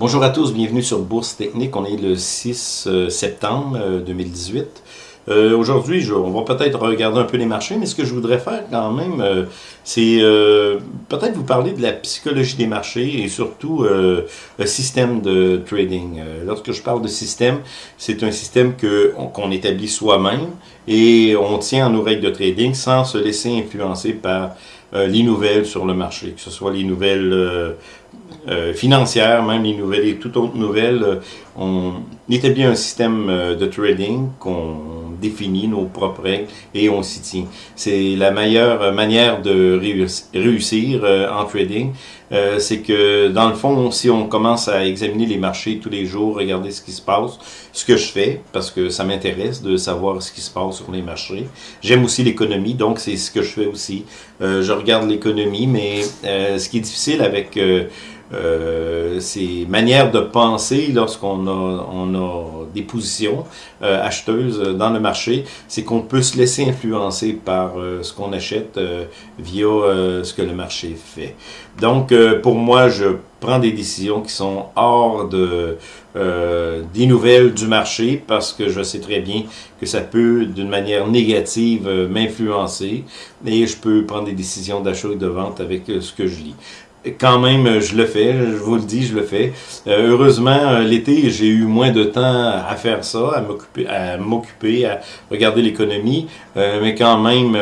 Bonjour à tous, bienvenue sur Bourse Technique. On est le 6 euh, septembre 2018. Euh, aujourd'hui, on va peut-être regarder un peu les marchés, mais ce que je voudrais faire quand même, euh, c'est peut-être vous parler de la psychologie des marchés et surtout le système de trading. lorsque je parle de système, c'est un système qu'on établit soi-même et on tient en nos règles de trading sans se laisser influencer par les nouvelles sur le marché, que ce soit les nouvelles euh, financières, même les nouvelles et toutes autres nouvelles, euh, on établit un système euh, de trading qu'on définit nos propres règles et on s'y tient. C'est la meilleure manière de réussir en trading. c'est que dans le fond, si on commence à examiner les marchés tous les jours, regarder ce qui se passe, ce que je fais, parce que ça m'intéresse de savoir ce qui se passe sur les marchés. J'aime aussi l'économie, donc c'est ce que je fais aussi. je regarde l'économie, mais ce qui est difficile avec euh, ces manières de penser lorsqu'on a, on a des positions euh, acheteuses dans le marché, c'est qu'on peut se laisser influencer par euh, ce qu'on achète euh, via ce que le marché fait. Donc, pour moi, je prends des décisions qui sont hors de des nouvelles du marché parce que je sais très bien que ça peut, d'une manière négative, m'influencer et je peux prendre des décisions d'achat et de vente avec ce que je lis quand même, je le fais, je vous le dis, je le fais. Euh, heureusement, euh, l'été, j'ai eu moins de temps à faire ça, à m'occuper, à à regarder l'économie, euh, mais quand même,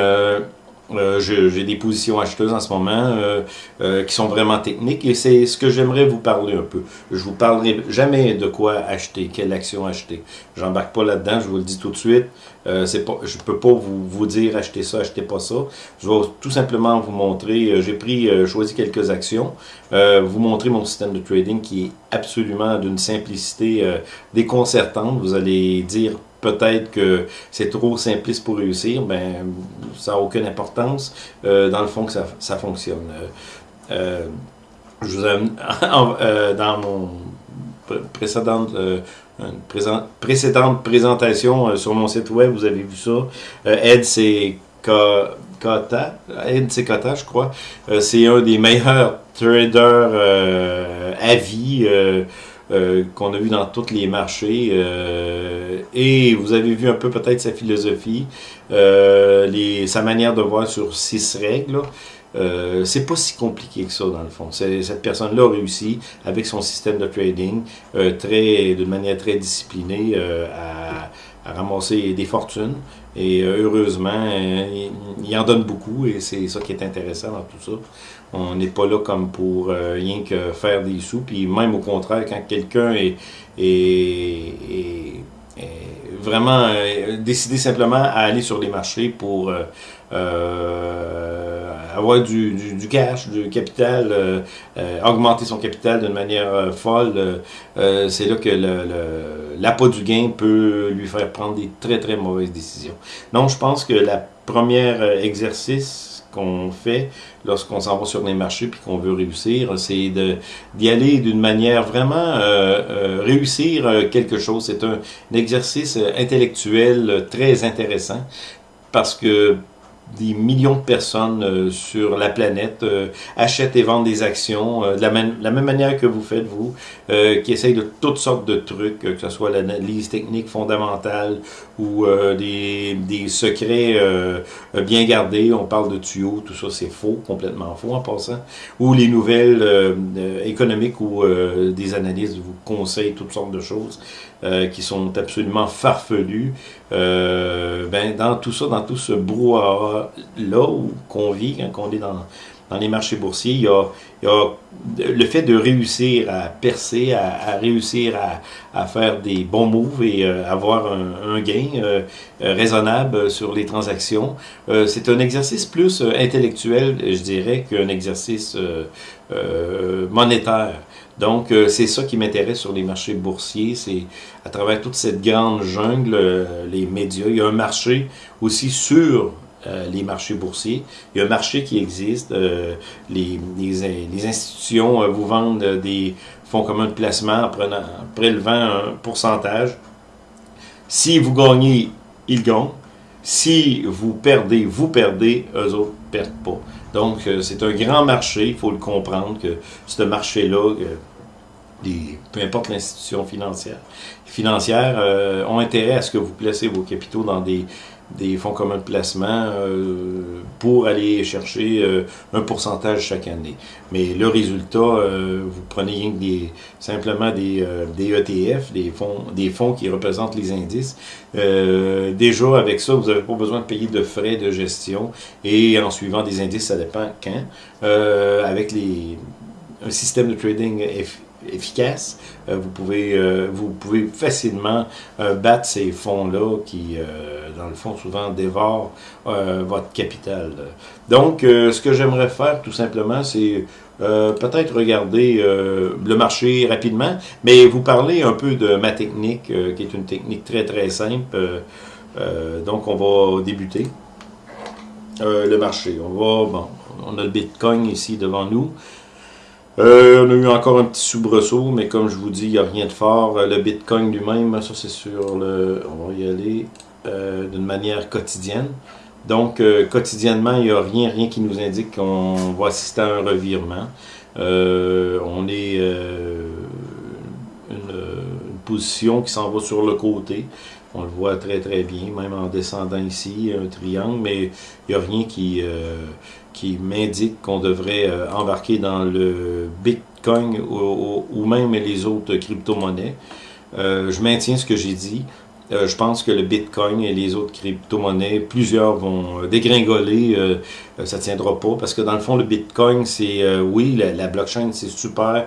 euh, j'ai des positions acheteuses en ce moment euh, euh, qui sont vraiment techniques et c'est ce que j'aimerais vous parler un peu. Je vous parlerai jamais de quoi acheter, quelle action acheter. J'embarque pas là-dedans, je vous le dis tout de suite. Euh, c'est pas, je peux pas vous, vous dire achetez ça, achetez pas ça. Je vais tout simplement vous montrer. J'ai pris, choisi quelques actions, vous montrer mon système de trading qui est absolument d'une simplicité déconcertante. Vous allez dire peut-être que c'est trop simpliste pour réussir, ben ça n'a aucune importance. Euh, dans le fond, ça, ça fonctionne. Euh, euh je vous euh, dans mon précédente, présent, précédente présentation sur mon site web, vous avez vu ça. Ed, c'est Kata, Ed, Kata, je crois. c'est un des meilleurs traders à vie. Euh, qu'on a vu dans tous les marchés. Euh, et vous avez vu un peu peut-être sa philosophie, euh, les, sa manière de voir sur six règles. Euh, c'est pas si compliqué que ça dans le fond. Cette personne-là a réussi avec son système de trading très, de manière très disciplinée à, à, ramasser des fortunes. Et heureusement, il, il, en donne beaucoup et c'est ça qui est intéressant dans tout ça. On n'est pas là comme pour euh, rien que faire des sous. Puis même au contraire, quand quelqu'un est, vraiment euh, décidé simplement à aller sur les marchés pour euh, avoir du, du, cash, du capital, augmenter son capital d'une manière folle, c'est là que l'appât du gain peut lui faire prendre des très très mauvaises décisions. Donc je pense que la première exercice qu'on fait lorsqu'on s'en va sur les marchés puis qu'on veut réussir, c'est d'y aller d'une manière vraiment euh, euh, réussir euh, quelque chose. C'est un, un, exercice intellectuel très intéressant parce que des millions de personnes euh, sur la planète euh, achètent et vendent des actions euh, de la, la, même manière que vous faites, vous, qui essayent de toutes sortes de trucs, que ce soit l'analyse technique fondamentale ou des, des, secrets bien gardés. On parle de tuyaux, tout ça c'est faux, complètement faux en passant. Ou les nouvelles économiques ou des analystes vous conseillent toutes sortes de choses qui sont absolument farfelues. ben, dans tout ça, dans tout ce brouhaha là où qu'on vit, quand on est dans, dans les marchés boursiers, il y, a, le fait de réussir à percer, à, réussir à, faire des bons moves et euh, avoir un, un gain euh, euh, raisonnable sur les transactions. c'est un exercice plus intellectuel, je dirais, qu'un exercice monétaire. Donc, c'est ça qui m'intéresse sur les marchés boursiers, c'est à travers toute cette grande jungle, les médias, il y a un marché aussi sur euh, les marchés boursiers. Il y a un marché qui existe. Euh, les, institutions euh, vous vendent des fonds communs de placement en, prenant, prélevant un pourcentage. Si vous gagnez, ils gagnent. Si vous perdez, vous perdez, eux autres ne perdent pas. Donc, c'est un grand marché, il faut le comprendre que ce marché-là, peu importe l'institution financière, financière ont intérêt à ce que vous placez vos capitaux dans des des fonds communs de placement euh, pour aller chercher euh, un pourcentage chaque année. Mais le résultat, euh, vous prenez des, simplement des, des ETF, des fonds, des fonds qui représentent les indices. déjà, avec ça, vous n'avez pas besoin de payer de frais de gestion et en suivant des indices, ça dépend quand. avec les, un système de trading efficace, euh, vous, pouvez, euh, vous pouvez facilement euh, battre ces fonds-là qui, dans le fond, souvent dévorent votre capital. Donc, ce que j'aimerais faire, tout simplement, c'est peut-être regarder le marché rapidement, mais vous parler un peu de ma technique, qui est une technique très, très simple. donc, on va débuter le marché. On va, bon, on a le Bitcoin ici devant nous. Euh, on a eu encore un petit soubresaut, mais comme je vous dis, il n'y a rien de fort. Euh, le Bitcoin lui-même, ça c'est sur le... On va y aller euh, d'une manière quotidienne. Donc, quotidiennement, il n'y a rien, rien qui nous indique qu'on va assister à un revirement. on est une, position qui s'en va sur le côté. On le voit très très bien, même en descendant ici, un triangle, mais il n'y a rien qui qui m'indique qu'on devrait euh, embarquer dans le Bitcoin ou, même les autres crypto-monnaies. Euh, je maintiens ce que j'ai dit. Euh, je pense que le Bitcoin et les autres crypto-monnaies, plusieurs vont dégringoler. ça ne tiendra pas parce que dans le fond, le Bitcoin, c'est oui, la, blockchain, c'est super.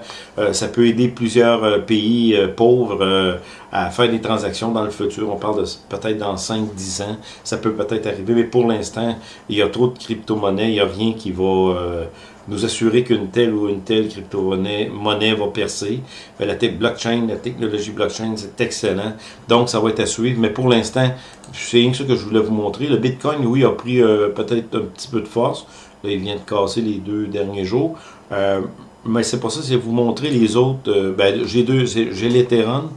ça peut aider plusieurs pays pauvres à faire des transactions dans le futur. On parle de peut-être dans 5-10 ans, ça peut peut-être arriver, mais pour l'instant, il y a trop de crypto-monnaies, il n'y a rien qui va euh, nous assurer qu'une telle ou une telle crypto-monnaie monnaie va percer. Euh, la tech blockchain, la technologie blockchain, c'est excellent. Donc, ça va être à suivre, mais pour l'instant, c'est ce que je voulais vous montrer. Le Bitcoin, oui, a pris euh, peut-être un petit peu de force. Là, il vient de casser les deux derniers jours. mais c'est pas ça, c'est vous montrer les autres. ben, j'ai deux, j'ai l'Ethereum,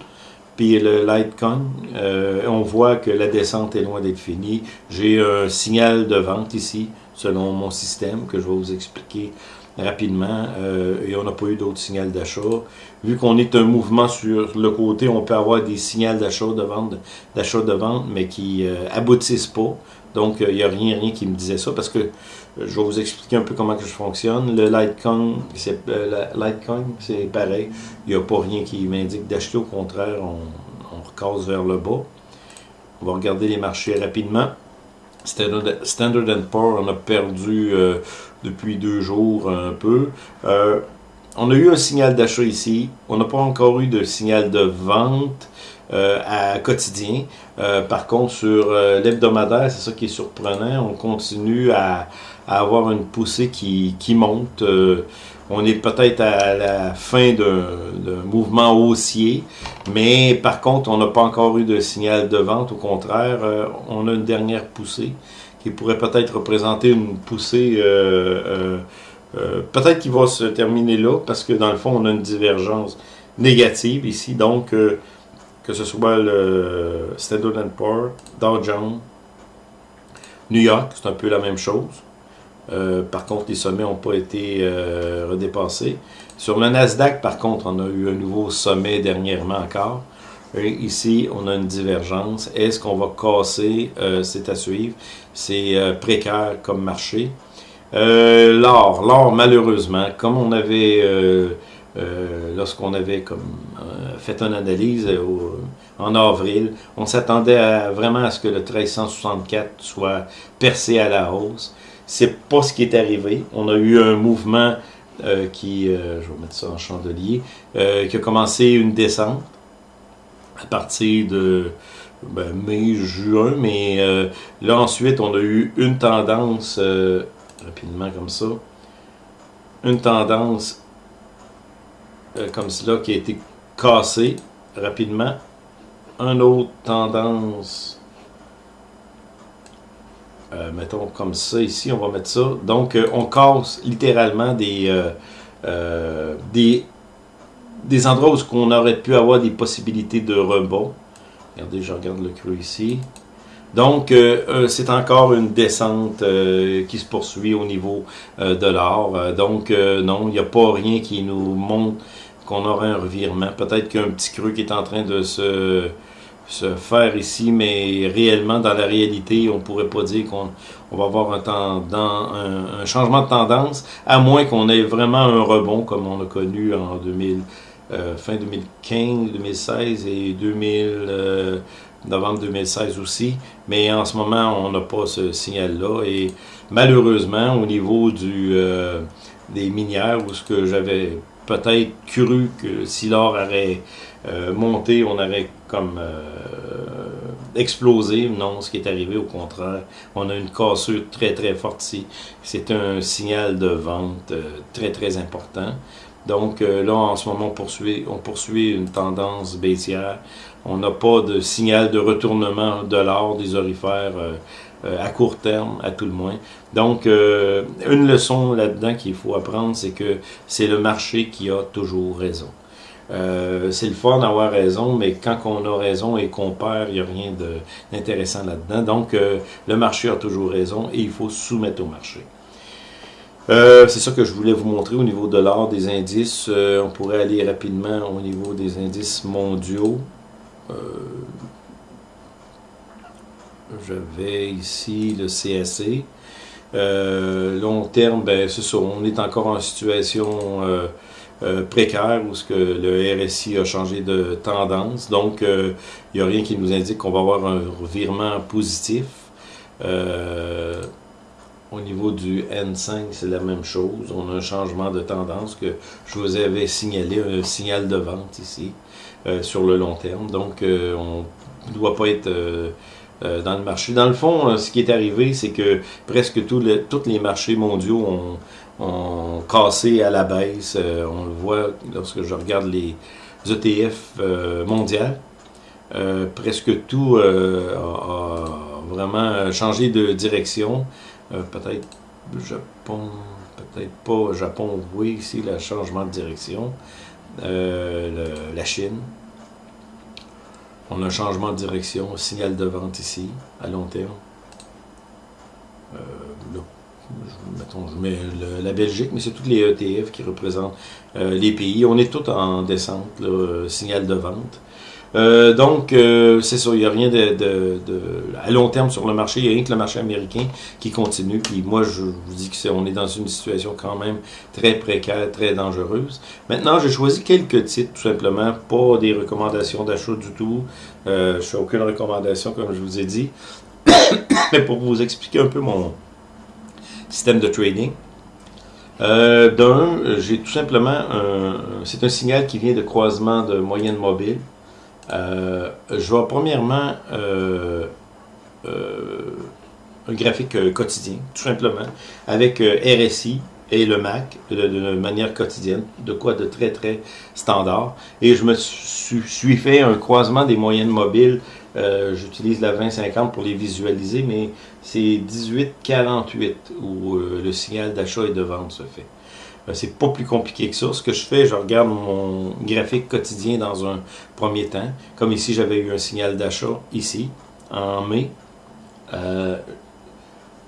puis le Litecoin, euh, on voit que la descente est loin d'être finie. J'ai un signal de vente ici, selon mon système, que je vais vous expliquer rapidement. Euh, et on n'a pas eu d'autres signaux d'achat. Vu qu'on est un mouvement sur le côté, on peut avoir des signaux d'achat, de vente, d'achat, de vente, mais qui euh, aboutissent pas. Donc, il n'y a rien, rien qui me disait ça, parce que je vais vous expliquer un peu comment que je fonctionne. Le Litecoin, c'est euh, c'est pareil. Il n'y a pas rien qui m'indique d'acheter. Au contraire, on, on recasse vers le bas. On va regarder les marchés rapidement. Standard, Poor's, on a perdu euh, depuis deux jours un peu. Euh, on a eu un signal d'achat ici. On n'a pas encore eu de signal de vente. À quotidien. par contre, sur l'hebdomadaire, c'est ça qui est surprenant. On continue à, à avoir une poussée qui, qui monte. Euh, on est peut-être à la fin d'un mouvement haussier, mais par contre, on n'a pas encore eu de signal de vente. Au contraire, euh, on a une dernière poussée qui pourrait peut-être représenter une poussée, euh, peut-être qui va se terminer là, parce que dans le fond, on a une divergence négative ici. Donc, que ce soit le Standard Poor's, Dow Jones, New York, c'est un peu la même chose. Euh, par contre, les sommets n'ont pas été euh, redépassés. Sur le Nasdaq, par contre, on a eu un nouveau sommet dernièrement encore. Ici, on a une divergence. Est-ce qu'on va casser? Euh, c'est à suivre. C'est précaire comme marché. l'or, l'or, malheureusement, comme on avait, lorsqu'on avait comme, fait une analyse en avril, on s'attendait vraiment à ce que le 1364 soit percé à la hausse. C'est pas ce qui est arrivé. On a eu un mouvement euh, qui, euh, je vais mettre ça en chandelier, euh, qui a commencé une descente à partir de ben, mai, juin, mais là ensuite on a eu une tendance, rapidement comme ça, une tendance comme cela qui a été cassée rapidement, une autre tendance euh, mettons comme ça ici, on va mettre ça. Donc, euh, on casse littéralement des, euh, des, des endroits où on aurait pu avoir des possibilités de rebond. Regardez, je regarde le creux ici. Donc, c'est encore une descente qui se poursuit au niveau de l'or. donc, non, il n'y a pas rien qui nous montre qu'on aurait un revirement. Peut-être qu'un petit creux qui est en train de se, se faire ici, mais réellement, dans la réalité, on pourrait pas dire qu'on on va avoir un, un, changement de tendance, à moins qu'on ait vraiment un rebond comme on a connu en 2000, euh, fin 2015, 2016 et 2000, euh, novembre 2016 aussi. Mais en ce moment, on n'a pas ce signal-là. Et malheureusement, au niveau du, euh, des minières, où ce que j'avais peut-être cru que si l'or aurait euh, monté, on aurait comme euh, explosé. Non, ce qui est arrivé, au contraire, on a une cassure très très forte ici. C'est un signal de vente euh, très très important. Donc là, en ce moment, on poursuit, une tendance baissière. On n'a pas de signal de retournement de l'or des orifères à court terme, à tout le moins. Donc, une leçon là-dedans qu'il faut apprendre, c'est que c'est le marché qui a toujours raison. Euh, c'est le fun d'avoir raison, mais quand on a raison et qu'on perd, il n'y a rien d'intéressant là-dedans. Donc, euh, le marché a toujours raison et il faut soumettre au marché. Euh, c'est ça que je voulais vous montrer au niveau de l'or des indices. on pourrait aller rapidement au niveau des indices mondiaux. J'avais ici le CSC. long terme, ben, c'est ça, on est encore en situation euh, précaire où que le RSI a changé de tendance. Donc, il euh, n'y a rien qui nous indique qu'on va avoir un revirement positif. Euh, au niveau du N5, c'est la même chose. On a un changement de tendance que je vous avais signalé, un signal de vente ici sur le long terme. Donc, on ne doit pas être dans le marché. Dans le fond, ce qui est arrivé, c'est que presque tous les marchés mondiaux ont cassé à la baisse. Euh, on le voit lorsque je regarde les ETF euh, mondiales. Euh, presque tout a, vraiment changé de direction. Peut-être Japon, peut-être pas Japon, oui, ici le changement de direction. la Chine. On a un changement de direction, signal de vente ici, à long terme mettons, je mets la Belgique, mais c'est tous les ETF qui représentent euh, les pays. On est tous en descente, là, signal de vente. Euh, donc, euh, c'est ça, il n'y a rien de, à long terme sur le marché, il n'y a rien que le marché américain qui continue. Puis moi, je vous dis que est, dans une situation quand même très précaire, très dangereuse. Maintenant, j'ai choisi quelques titres, tout simplement, pas des recommandations d'achat du tout. je ne fais aucune recommandation, comme je vous ai dit. Mais pour vous expliquer un peu mon, système de trading. Euh, D'un, j'ai tout simplement c'est un signal qui vient de croisement de moyenne mobile. Euh, je vois premièrement euh, euh, un graphique quotidien, tout simplement, avec RSI et le MAC de, manière quotidienne, de quoi de très très standard. Et je me suis, fait un croisement des moyennes mobiles j'utilise la 2050 pour les visualiser, mais c'est 1848 où le signal d'achat et de vente se fait. Euh, c'est pas plus compliqué que ça. Ce que je fais, je regarde mon graphique quotidien dans un premier temps. Comme ici, j'avais eu un signal d'achat ici, en mai.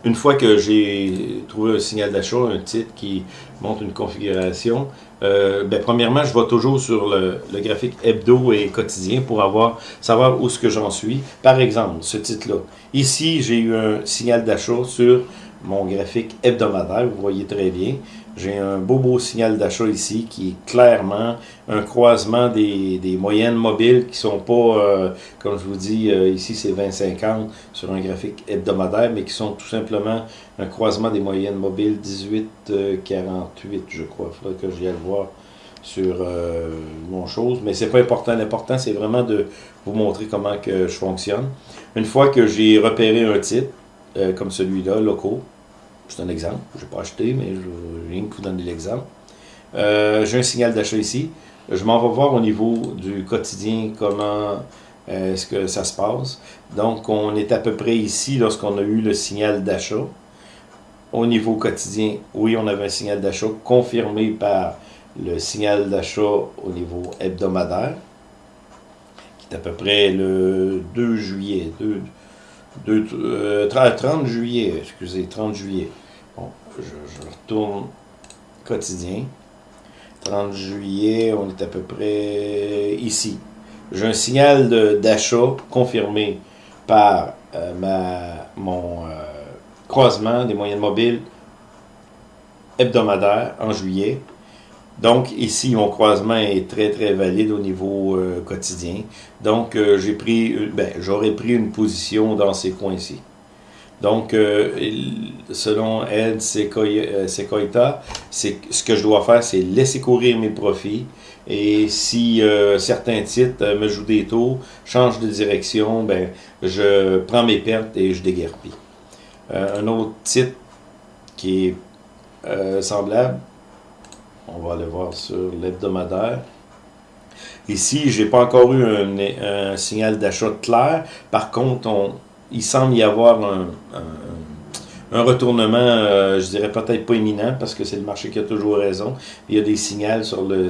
une fois que j'ai trouvé un signal d'achat, un titre qui montre une configuration, euh, ben, premièrement, je vais toujours sur le, graphique hebdo et quotidien pour avoir savoir où ce que j'en suis. Par exemple, ce titre-là. Ici, j'ai eu un signal d'achat sur mon graphique hebdomadaire, vous voyez très bien. J'ai un beau beau signal d'achat ici qui est clairement un croisement des, moyennes mobiles qui sont pas, euh, comme je vous dis, euh, ici c'est 20-50 sur un graphique hebdomadaire, mais qui sont tout simplement un croisement des moyennes mobiles 18-48, je crois. Il faudrait que j'y aille voir sur euh, mon chose, mais c'est pas important. L'important, c'est vraiment de vous montrer comment que je fonctionne. Une fois que j'ai repéré un titre, comme celui-là, locaux, c'est un exemple. Je n'ai pas acheté, mais je viens de vous donner l'exemple. Euh, j'ai un signal d'achat ici. Je m'en vais voir au niveau du quotidien comment euh, est-ce que ça se passe. Donc, on est à peu près ici lorsqu'on a eu le signal d'achat. Au niveau quotidien, oui, on avait un signal d'achat confirmé par le signal d'achat au niveau hebdomadaire, qui est à peu près le 2 juillet, 2, 30 euh, juillet, excusez, 30 juillet. Bon, je, retourne quotidien. 30 juillet, on est à peu près ici. J'ai un signal d'achat confirmé par euh, ma, mon euh, croisement des moyennes mobiles hebdomadaire en juillet. Donc ici, mon croisement est très très valide au niveau euh, quotidien. Donc j'ai pris, ben, j'aurais pris une position dans ces coins-ci. Donc, selon Ed Secoita, ce que je dois faire, c'est laisser courir mes profits et si euh, certains titres euh, me jouent des tours, changent de direction, ben, je prends mes pertes et je déguerpis. Euh, un autre titre qui est semblable, on va aller voir sur l'hebdomadaire. Ici, j'ai pas encore eu un, signal d'achat clair. Par contre, on, il semble y avoir un retournement, euh, je dirais peut-être pas imminent, parce que c'est le marché qui a toujours raison. Il y a des signaux sur le,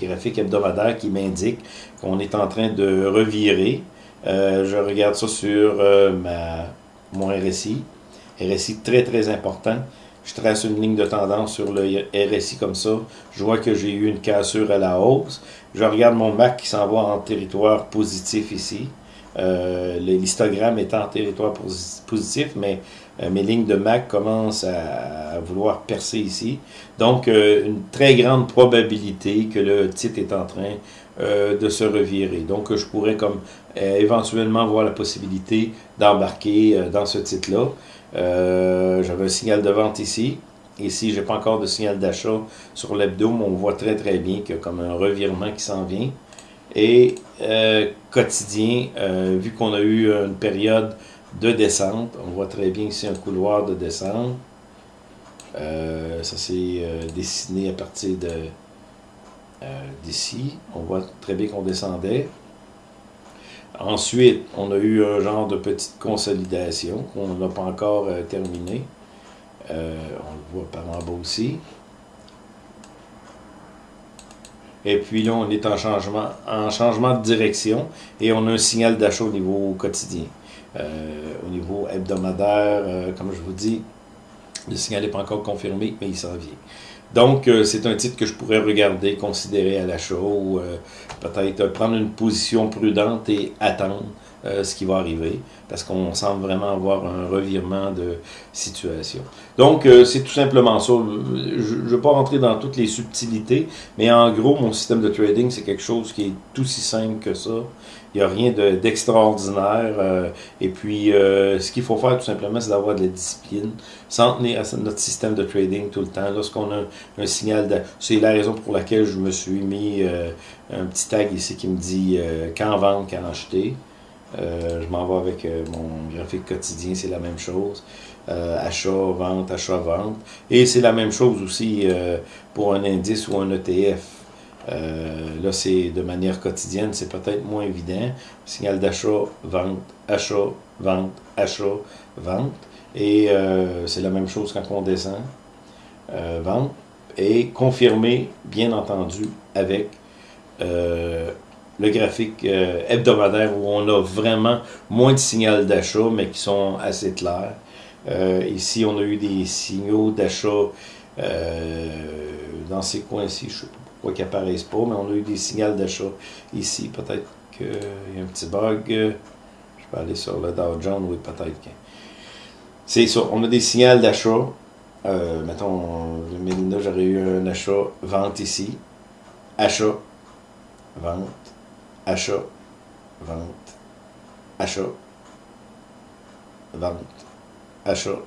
graphique hebdomadaire qui m'indiquent qu'on est en train de revirer. Euh, je regarde ça sur euh, mon RSI. RSI très très important. Je trace une ligne de tendance sur le RSI comme ça. Je vois que j'ai eu une cassure à la hausse. Je regarde mon MAC qui s'en va en territoire positif ici. L'histogramme est en territoire positif, mais euh, mes lignes de MAC commencent à, vouloir percer ici. Donc, euh, une très grande probabilité que le titre est en train euh, de se revirer. Donc, je pourrais comme éventuellement voir la possibilité d'embarquer dans ce titre-là. J'avais un signal de vente ici. Ici, je n'ai pas encore de signal d'achat sur l'hebdo, mais on voit très très bien qu'il y a comme un revirement qui s'en vient. Et quotidien, vu qu'on a eu une période de descente. On voit très bien ici un couloir de descente. Euh, ça s'est euh, dessiné à partir de euh, d'ici. On voit très bien qu'on descendait. Ensuite, on a eu un genre de petite consolidation qu'on n'a pas encore terminé. on le voit par en bas aussi. Et puis là, on est en changement, en changement de direction et on a un signal d'achat au niveau quotidien. Euh, au niveau hebdomadaire, euh, comme je vous dis, le signal n'est pas encore confirmé, mais il s'en vient. Donc, euh, c'est un titre que je pourrais regarder, considérer à l'achat ou peut-être prendre une position prudente et attendre ce qui va arriver parce qu'on semble vraiment avoir un revirement de situation. Donc, c'est tout simplement ça. Je ne vais pas rentrer dans toutes les subtilités, mais en gros, mon système de trading, c'est quelque chose qui est tout si simple que ça. Il n'y a rien d'extraordinaire. Euh, et puis, euh, ce qu'il faut faire tout simplement, c'est d'avoir de la discipline, s'en tenir à notre système de trading tout le temps. Lorsqu'on a un, signal, de... c'est la raison pour laquelle je me suis mis euh, un petit tag ici qui me dit quand vendre, quand acheter. je m'en vais avec mon graphique quotidien, c'est la même chose. achat, vente, achat, vente. Et c'est la même chose aussi pour un indice ou un ETF. Euh, là, c'est de manière quotidienne, c'est peut-être moins évident. Signal d'achat, vente, achat, vente, achat, vente. Et euh, c'est la même chose quand on descend. Euh, vente. Et confirmé, bien entendu, avec le graphique hebdomadaire où on a vraiment moins de signaux d'achat, mais qui sont assez clairs. ici, on a eu des signaux d'achat dans ces coins-ci, je sais pas quoi qu'ils pas, mais on a eu des signaux d'achat ici. Peut-être qu'il y a un petit bug. Je peux aller sur le Dow Jones, oui, peut-être C'est ça, on a des signaux d'achat. Euh, mettons, j'aurais eu un achat, vente ici, achat, vente, achat, vente, achat, vente, achat,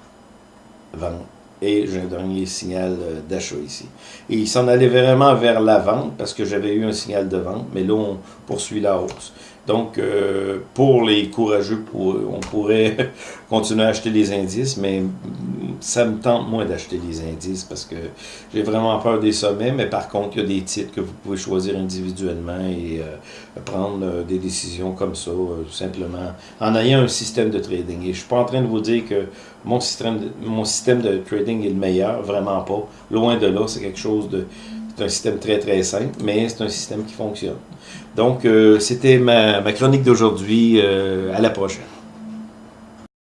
vente et j'ai un dernier signal euh, d'achat ici. Et il s'en allait vraiment vers la vente parce que j'avais eu un signal de vente, mais là on poursuit la hausse. Donc, euh, pour les courageux, on pourrait continuer à acheter les indices, mais ça me tente moins d'acheter les indices parce que j'ai vraiment peur des sommets, mais par contre, il y a des titres que vous pouvez choisir individuellement et euh, prendre euh, des décisions comme ça, tout simplement, en ayant un système de trading. Et je suis pas en train de vous dire que mon système de, mon système de trading est le meilleur, vraiment pas. Loin de là, c'est quelque chose de... C'est un système très très simple, mais c'est un système qui fonctionne. Donc, euh, c'était ma, chronique d'aujourd'hui. Euh, à la prochaine.